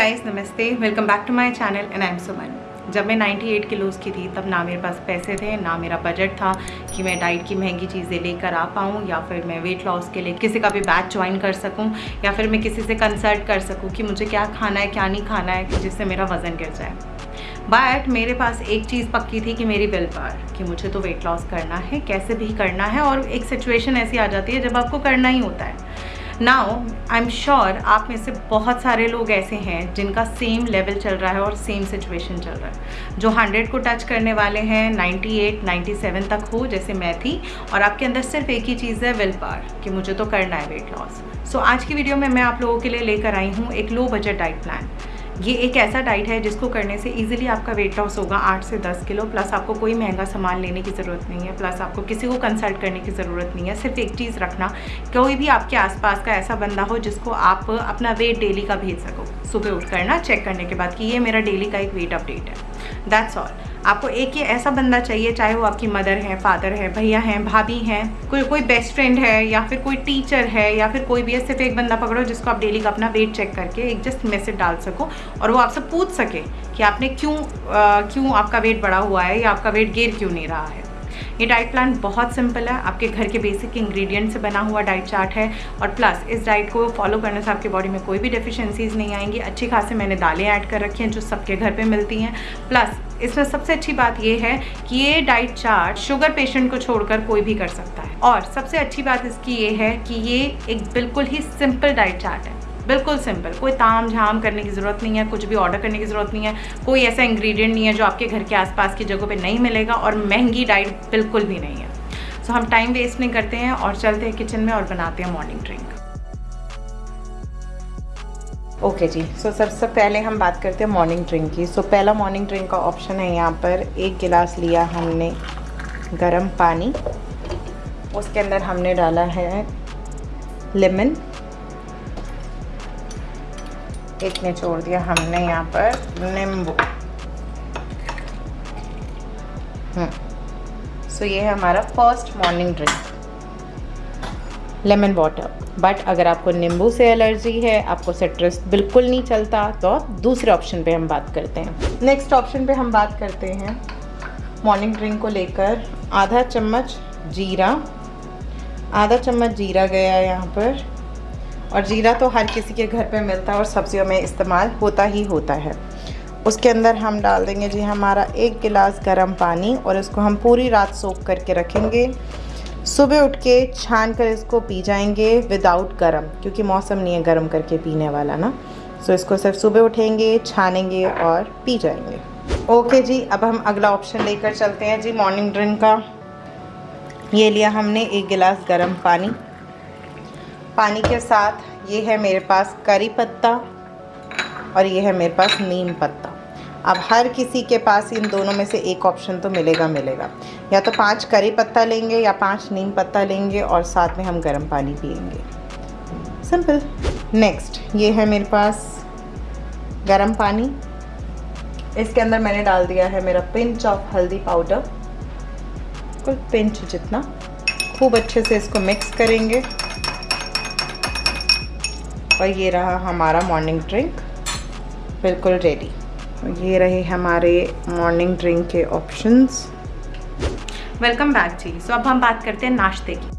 Guys नमस्ते। Welcome back to my channel and I am Suman जब मैं 98 kilos की थी, तब ना मेरे पास पैसे थे, ना मेरा बजट था कि मैं डाइट की महँगी चीज़ें लेकर आ पाऊँ, या फिर मैं वेट लॉस के लिए किसी का भी बैच ज्वाइन कर सकूँ, या फिर मैं किसी से कंसल्ट कर सकूँ कि मुझे क्या खाना है, क्या नहीं खाना है जिससे मेरा वज़न गिर जाए। बट मेरे पास एक चीज़ पक्की थी कि मेरी विल पावर कि मुझे तो वेट लॉस करना है, कैसे भी करना है, और एक सिचुएशन ऐसी आ जाती है जब आपको करना ही होता है। नाउ आई एम श्योर आप में से बहुत सारे लोग ऐसे हैं जिनका सेम लेवल चल रहा है और सेम सिचुएशन चल रहा है। जो 100 को टच करने वाले हैं 98, 97 तक हो जैसे मैं थी और आपके अंदर सिर्फ़ एक ही चीज़ है विल पार कि मुझे तो करना है वेट लॉस सो so, आज की वीडियो में मैं आप लोगों के लिए लेकर आई हूँ एक लो बजट डाइट प्लान ये एक ऐसा डाइट है जिसको करने से इजीली आपका वेट लॉस होगा, आठ से दस किलो प्लस आपको कोई महँगा सामान लेने की ज़रूरत नहीं है प्लस आपको किसी को कंसल्ट करने की ज़रूरत नहीं है, सिर्फ़ एक चीज़ रखना, कोई भी आपके आसपास का ऐसा बंदा हो जिसको आप अपना वेट डेली का भेज सको। सुबह उठ करना चेक करने के बाद कि ये मेरा डेली का एक वेट अपडेट है। दैट्स ऑल आपको एक ही ऐसा बंदा चाहिए, चाहे वो आपकी मदर है फादर है, भैया हैं, भाभी हैं, कोई कोई बेस्ट फ्रेंड है या फिर कोई टीचर है या फिर कोई भी है, सिर्फ़ एक बंदा पकड़ो जिसको आप डेली का अपना वेट चेक करके एक जस्ट मैसेज डाल सको और वो आपसे पूछ सके कि आपने क्यों क्यों आपका वेट बढ़ा हुआ है या आपका वेट गेर क्यों नहीं रहा है। ये डाइट प्लान बहुत सिंपल है। आपके घर के बेसिक इंग्रेडिएंट से बना हुआ डाइट चार्ट है और प्लस इस डाइट को फॉलो करने से आपकी बॉडी में कोई भी डेफिशिएंसीज नहीं आएँगी। अच्छी खासी मैंने दालें ऐड कर रखी हैं जो सबके घर पे मिलती हैं। प्लस इसमें सबसे अच्छी बात यह है कि ये डाइट चार्ट शुगर पेशेंट को छोड़कर कोई भी कर सकता है। और सबसे अच्छी बात इसकी ये है कि ये एक बिल्कुल ही सिंपल डाइट चार्ट है। बिल्कुल सिंपल कोई ताम झाम करने की ज़रूरत नहीं है कुछ भी ऑर्डर करने की ज़रूरत नहीं है कोई ऐसा इंग्रेडिएंट नहीं है जो आपके घर के आसपास की जगह पे नहीं मिलेगा और महँगी डाइट बिल्कुल भी नहीं है। सो so, हम टाइम वेस्ट नहीं करते हैं और चलते हैं किचन में और बनाते हैं मॉर्निंग ड्रिंक ओके okay जी सो so, सबसे पहले हम बात करते हैं मॉर्निंग ड्रिंक की। सो so, पहला मॉर्निंग ड्रिंक का ऑप्शन है यहाँ पर एक गिलास लिया हमने गरम पानी उसके अंदर हमने डाला है लेमन एक ने छोड़ दिया हमने यहाँ पर नींबू। सो हम्म। ये है हमारा first morning drink lemon water but अगर आपको नींबू से एलर्जी है, आपको सिट्रस बिल्कुल नहीं चलता तो दूसरे ऑप्शन पे हम बात करते हैं। नेक्स्ट ऑप्शन पे हम बात करते हैं। मॉर्निंग ड्रिंक को लेकर आधा चम्मच जीरा। आधा चम्मच जीरा गया है यहाँ पर। और जीरा तो हर किसी के घर पे मिलता है और सब्जियों में इस्तेमाल होता ही होता है। उसके अंदर हम डाल देंगे जी हमारा एक गिलास गर्म पानी और इसको हम पूरी रात सोख करके रखेंगे। सुबह उठ के छान कर इसको पी जाएँगे विदाउट गर्म, क्योंकि मौसम नहीं है गर्म करके पीने वाला ना। सो इसको सिर्फ़ सुबह उठेंगे, छानेंगे और पी जाएँगे। ओके जी, अब हम अगला ऑप्शन लेकर चलते हैं जी मॉर्निंग ड्रिंक का। ये लिया हमने एक गिलास गर्म पानी। पानी के साथ ये है मेरे पास करी पत्ता और ये है मेरे पास नीम पत्ता। अब हर किसी के पास इन दोनों में से एक ऑप्शन तो मिलेगा मिलेगा। या तो पाँच करी पत्ता लेंगे या पाँच नीम पत्ता लेंगे और साथ में हम गर्म पानी पियेंगे। सिंपल नेक्स्ट ये है मेरे पास गर्म पानी। इसके अंदर मैंने डाल दिया है मेरा पिंच ऑफ़ हल्दी पाउडर कुल पिंच जितना। खूब अच्छे से इसको मिक्स करेंगे। और ये रहा हमारा मॉर्निंग ड्रिंक बिल्कुल रेडी ये रहे हमारे मॉर्निंग ड्रिंक के ऑप्शंस वेलकम बैक जी. सो अब हम बात करते हैं नाश्ते की.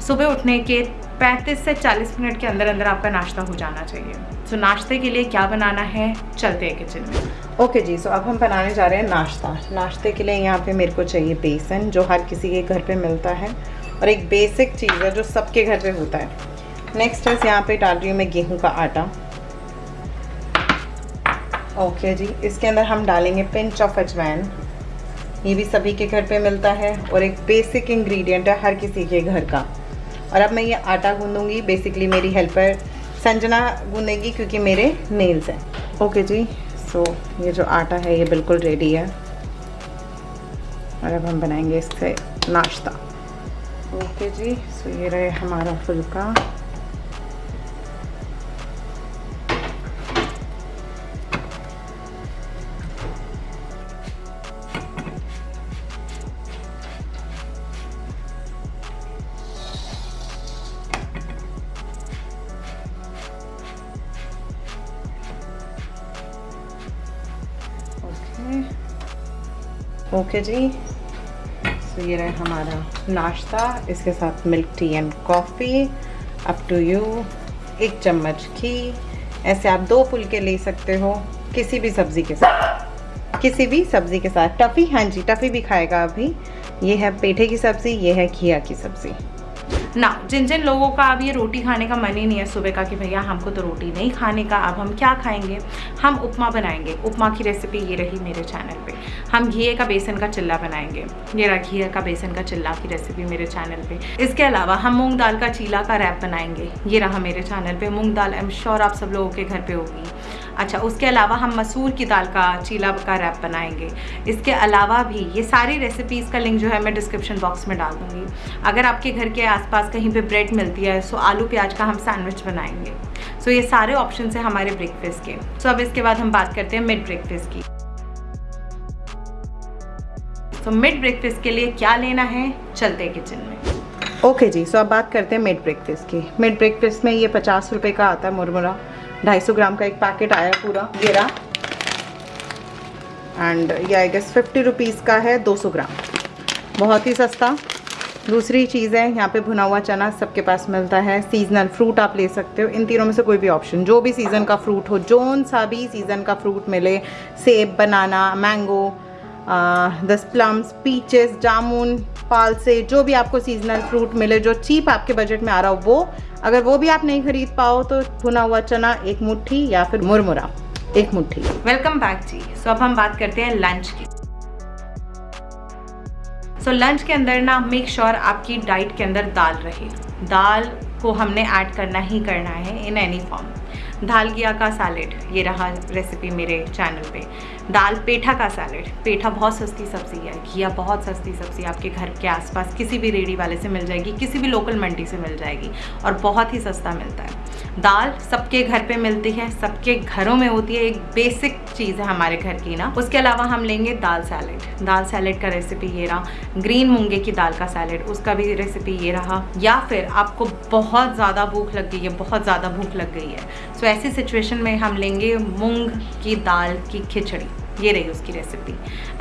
सुबह उठने के 35 से 40 मिनट के अंदर अंदर आपका नाश्ता हो जाना चाहिए. सो so, नाश्ते के लिए क्या बनाना है? चलते हैं किचन में. ओके okay जी. सो so अब हम बनाने जा रहे हैं नाश्ता. नाश्ते के लिए यहाँ पे मेरे को चाहिए बेसन जो हर किसी के घर पे मिलता है. और एक बेसिक चीज़ है जो सबके घर पे होता है। नेक्स्ट है यहाँ पे डाल रही हूँ मैं गेहूँ का आटा। ओके जी, इसके अंदर हम डालेंगे पिंच ऑफ़ अजवैन ये भी सभी के घर पे मिलता है और एक बेसिक इंग्रेडिएंट है हर किसी के घर का। और अब मैं ये आटा गूंदूँगी बेसिकली मेरी हेल्पर संजना गूंदेगी क्योंकि मेरे नेल्स हैं। ओके जी सो ये जो आटा है ये बिल्कुल रेडी है। और अब हम बनाएँगे इससे नाश्ता। ओके जी सो ये रहे हमारा फुलका ओके okay. जी तो ये रहा हमारा नाश्ता, इसके साथ milk tea and coffee up to you एक चम्मच घी। ऐसे आप दो फुलके ले सकते हो किसी भी सब्ज़ी के साथ। किसी भी सब्ज़ी के साथ। टफ़ी हाँ जी, टफ़ी भी खाएगा अभी। ये है पेठे की सब्ज़ी, ये है घिया की सब्ज़ी। ना जिन जिन लोगों का अब ये रोटी खाने का मन ही नहीं है सुबह का कि भैया हमको तो रोटी नहीं खाने का, अब हम क्या खाएँगे? हम उपमा बनाएँगे। उपमा की रेसिपी ये रही मेरे चैनल पे। हम घी का बेसन का चिल्ला बनाएँगे। ये रहा घी का बेसन का चिल्ला की रेसिपी मेरे चैनल पे। इसके अलावा हम मूंग दाल का चीला का रैप बनाएँगे। ये रहा मेरे चैनल पे। मूंग दाल आई एम श्योर आप सब लोगों के घर पे होगी। अच्छा उसके अलावा हम मसूर की दाल का चीला का रैप बनाएँगे। इसके अलावा भी ये सारी रेसिपीज़ का लिंक जो है मैं डिस्क्रिप्शन बॉक्स में डाल दूँगी। अगर आपके घर के आसपास कहीं पे ब्रेड मिलती है सो आलू प्याज का हम सैंडविच बनाएँगे। सो ये सारे ऑप्शन हैं हमारे ब्रेकफास्ट के। सो अब इसके बाद हम बात करते हैं मिड ब्रेकफास्ट की। तो मिड ब्रेकफास्ट के लिए क्या लेना है? चलते हैं किचन में। ओके okay जी सो so अब बात करते हैं मिड ब्रेकफास्ट की। मिड ब्रेकफास्ट में ये पचास रुपये का आता है मुरमुरा। 250 ग्राम का एक पैकेट आया पूरा रहा एंड ये आई गेस फिफ्टी रुपीज़ का है 200 ग्राम। बहुत ही सस्ता। दूसरी चीज़ है, यहाँ पे भुना हुआ चना सबके पास मिलता है। सीजनल फ्रूट आप ले सकते हो। इन तीनों में से कोई भी ऑप्शन जो भी सीज़न का फ्रूट हो, जोन सा भी सीज़न का फ्रूट मिले। सेब बनाना मैंगो दस प्लम्स पीचेस जामुन पाल से जो भी आपको सीजनल फ्रूट मिले, जो चीप आपके बजट में आ रहा हो, वो अगर वो भी आप नहीं खरीद पाओ तो भुना हुआ चना एक मुट्ठी या फिर मुरमुरा एक मुट्ठी। वेलकम बैक जी। सो अब हम बात करते हैं लंच की। सो so, लंच के अंदर ना मेक श्योर sure आपकी डाइट के अंदर दाल रहे। दाल को हमने ऐड करना ही करना है इन एनी फॉर्म दाल गिया का सैलेड ये रहा रेसिपी मेरे चैनल पे। दाल पेठा का सैलेड पेठा बहुत सस्ती सब्ज़ी है, घिया बहुत सस्ती सब्ज़ी आपके घर के आसपास किसी भी रेडी वाले से मिल जाएगी, किसी भी लोकल मंडी से मिल जाएगी और बहुत ही सस्ता मिलता है। दाल सबके घर पे मिलती है, सबके घरों में होती है, एक बेसिक चीज़ है हमारे घर की ना। उसके अलावा हम लेंगे दाल सैलेड दाल सैलेड का रेसिपी ये रहा ग्रीन मूँगे की दाल का सैलेड उसका भी रेसिपी ये रहा। या फिर आपको बहुत ज़्यादा भूख लग गई है, बहुत ज़्यादा भूख लग गई है सो ऐसी सिचुएशन में हम लेंगे मूंग की दाल की खिचड़ी। ये रही उसकी रेसिपी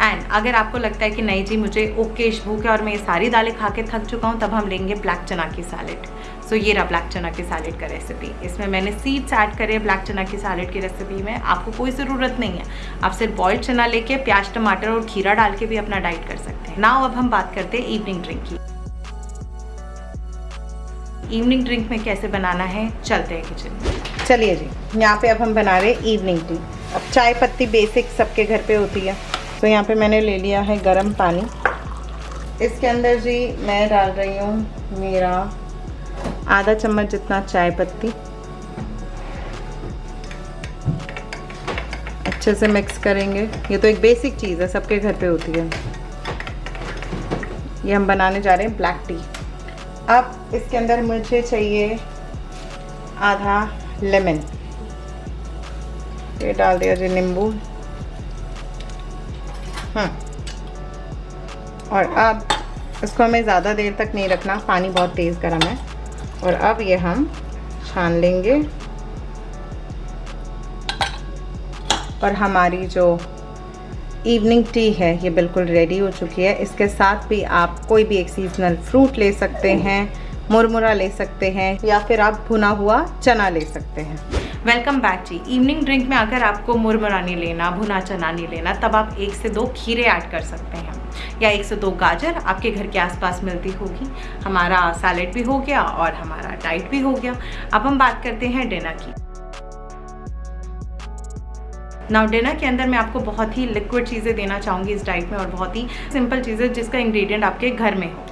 एंड अगर आपको लगता है कि नहीं जी मुझे ओकेश भूख है और मैं ये सारी दालें खा के थक चुका हूँ तब हम लेंगे ब्लैक चना की सैलेड सो so, ये रहा ब्लैक चना की सैलेड का रेसिपी इसमें मैंने सीड्स ऐड करे ब्लैक चना की सैलेड की रेसिपी में। आपको कोई ज़रूरत नहीं है। आप सिर्फ़ बॉइल्ड चना लेके प्याज टमाटर और खीरा डाल के भी अपना डाइट कर सकते हैं। नाउ अब हम बात करते हैं इवनिंग ड्रिंक की। इवनिंग ड्रिंक में कैसे बनाना है चलते हैं किचन में। चलिए जी, यहाँ पे अब हम बना रहे इवनिंग टी अब चाय पत्ती बेसिक सबके घर पे होती है। तो यहाँ पे मैंने ले लिया है गरम पानी। इसके अंदर जी मैं डाल रही हूँ मेरा आधा चम्मच जितना चाय पत्ती। अच्छे से मिक्स करेंगे। ये तो एक बेसिक चीज़ है, सबके घर पे होती है। ये हम बनाने जा रहे हैं ब्लैक टी अब इसके अंदर मुझे चाहिए आधा लेमन। ये डाल दिया जी नींबू। हाँ और अब इसको हमें ज़्यादा देर तक नहीं रखना, पानी बहुत तेज़ गर्म है। और अब ये हम छान लेंगे। और हमारी जो इवनिंग टी है, ये बिल्कुल रेडी हो चुकी है। इसके साथ भी आप कोई भी एक सीजनल फ्रूट ले सकते हैं। मुरमुरा ले सकते हैं या फिर आप भुना हुआ चना ले सकते हैं। वेलकम बैक जी। इवनिंग ड्रिंक में अगर आपको मुरमुरा नहीं लेना, भुना चना नहीं लेना, तब आप एक से दो खीरे ऐड कर सकते हैं। या एक से दो गाजर आपके घर के आसपास मिलती होगी। हमारा सैलेड भी हो गया और हमारा डाइट भी हो गया। अब हम बात करते हैं डिनर की। नाउ डिनर के अंदर मैं आपको बहुत ही लिक्विड चीज़ें देना चाहूँगी इस डाइट में और बहुत ही सिंपल चीज़ें जिसका इंग्रेडिएंट आपके घर में हो।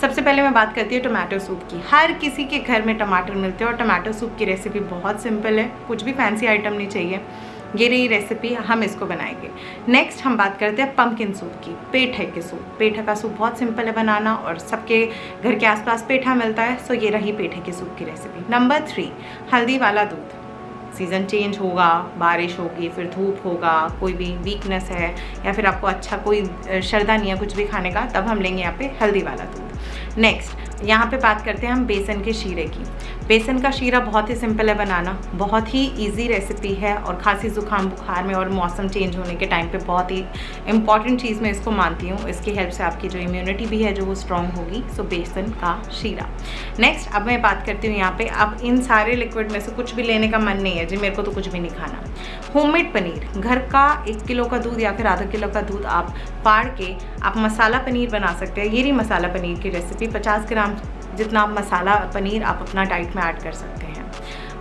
सबसे पहले मैं बात करती हूँ टमाटो सूप की। हर किसी के घर में टमाटर मिलते हैं और टमाटो सूप की रेसिपी बहुत सिंपल है। कुछ भी फैंसी आइटम नहीं चाहिए। ये रही रेसिपी हम इसको बनाएँगे। नेक्स्ट हम बात करते हैं पम्पकिन सूप की, पेठे के सूप पेठा का सूप बहुत सिंपल है बनाना और सबके घर के आसपास पेठा मिलता है। सो ये रही पेठे के सूप की रेसिपी नंबर थ्री हल्दी वाला दूध। सीज़न चेंज होगा, बारिश होगी, फिर धूप होगा, कोई भी वीकनेस है या फिर आपको अच्छा कोई शरदा नहीं है कुछ भी खाने का, तब हम लेंगे यहाँ पे हल्दी वाला दूध। नेक्स्ट यहाँ पे बात करते हैं हम बेसन के शीरे की। बेसन का शीरा बहुत ही सिंपल है बनाना। बहुत ही इजी रेसिपी है और खांसी ज़ुकाम, बुखार में और मौसम चेंज होने के टाइम पे बहुत ही इंपॉर्टेंट चीज़ मैं इसको मानती हूँ। इसकी हेल्प से आपकी जो इम्यूनिटी भी है, जो वो स्ट्रॉन्ग होगी। सो बेसन का शीरा। नेक्स्ट अब मैं बात करती हूँ यहाँ पर अब इन सारे लिक्विड में से कुछ भी लेने का मन नहीं है जी। मेरे को तो कुछ भी नहीं खाना। होममेड पनीर, घर का एक किलो का दूध या फिर आधा किलो का दूध आप फाड़ के आप मसाला पनीर बना सकते हैं। ये रही मसाला पनीर की रेसिपी 50 ग्राम जितना आप मसाला पनीर आप अपना डाइट में ऐड कर सकते हैं।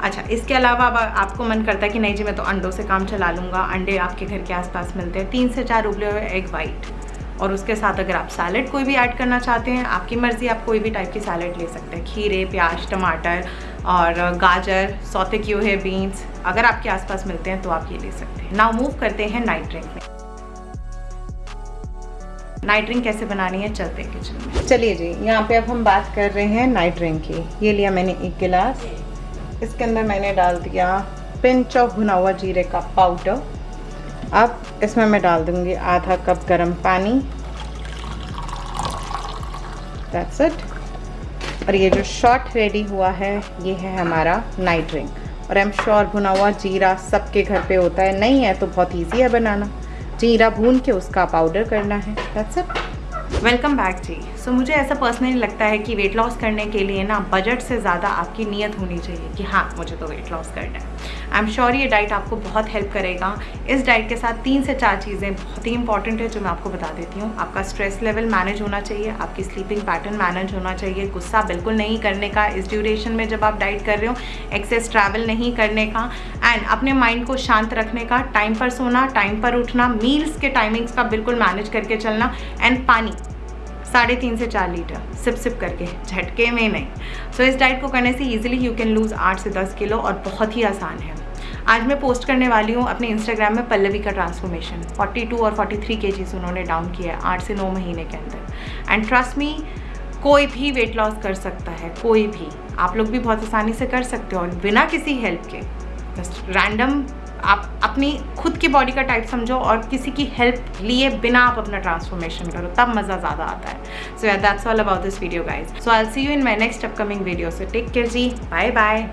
अच्छा इसके अलावा अब आपको मन करता है कि नहीं जी, मैं तो अंडों से काम चला लूँगा। अंडे आपके घर के आसपास मिलते हैं। तीन से चार उबले हुए एग वाइट और उसके साथ अगर आप सैलड कोई भी ऐड करना चाहते हैं, आपकी मर्ज़ी, आप कोई भी टाइप की सैलड ले सकते हैं। खीरे, प्याज, टमाटर और गाजर, सौते किए हुए बीन्स अगर आपके आसपास मिलते हैं तो आप ये ले सकते हैं। नाउ मूव करते हैं नाइट ड्रिंक में। नाइट ड्रिंक कैसे बनानी है? चलते हैं किचन में। चलिए जी, यहाँ पे अब हम बात कर रहे हैं नाइट ड्रिंक की। ये लिया मैंने एक गिलास। इसके अंदर मैंने डाल दिया पिंच ऑफ़ भुना हुआ जीरे का पाउडर अब इसमें मैं डाल दूँगी आधा कप गर्म पानी। दैट्स इट और ये जो शॉट रेडी हुआ है, ये है हमारा नाइट ड्रिंक और आई एम श्योर भुना हुआ जीरा सबके घर पे होता है। नहीं है तो बहुत इजी है बनाना। जीरा भून के उसका पाउडर करना है। दैट्स इट वेलकम बैक जी सो मुझे ऐसा पर्सनली लगता है कि वेट लॉस करने के लिए ना बजट से ज़्यादा आपकी नीयत होनी चाहिए कि हाँ मुझे तो वेट लॉस करना है। आई एम श्योर ये डाइट आपको बहुत हेल्प करेगा। इस डाइट के साथ तीन से चार चीज़ें बहुत ही इंपॉर्टेंट है जो मैं आपको बता देती हूँ। आपका स्ट्रेस लेवल मैनेज होना चाहिए, आपकी स्लीपिंग पैटर्न मैनेज होना चाहिए। गुस्सा बिल्कुल नहीं करने का, इस ड्यूरेशन में जब आप डाइट कर रहे हो एक्सेस ट्रैवल नहीं करने का एंड अपने माइंड को शांत रखने का टाइम पर सोना टाइम पर उठना मील्स के टाइमिंग्स का बिल्कुल मैनेज करके चलना एंड पानी। साढ़े तीन से चार लीटर सिप सिप करके झटके में नहीं। सो so, इस डाइट को करने से ईजिली यू कैन लूज़ आठ से दस किलो और बहुत ही आसान है। आज मैं पोस्ट करने वाली हूँ अपने इंस्टाग्राम में पल्लवी का ट्रांसफॉर्मेशन 42 और 43 के जीज उन्होंने डाउन किया है आठ से नौ महीने के अंदर। एंड ट्रस्ट मी कोई भी वेट लॉस कर सकता है कोई भी। आप लोग भी बहुत आसानी से कर सकते हो और बिना किसी हेल्प के। जस्ट रैंडम आप अपनी खुद की बॉडी का टाइप समझो और किसी की हेल्प लिए बिना आप अपना ट्रांसफॉर्मेशन करो, तब मज़ा ज़्यादा आता है। So that's all about this video guys so I see you in my next upcoming video से टेक केयर जी. Bye bye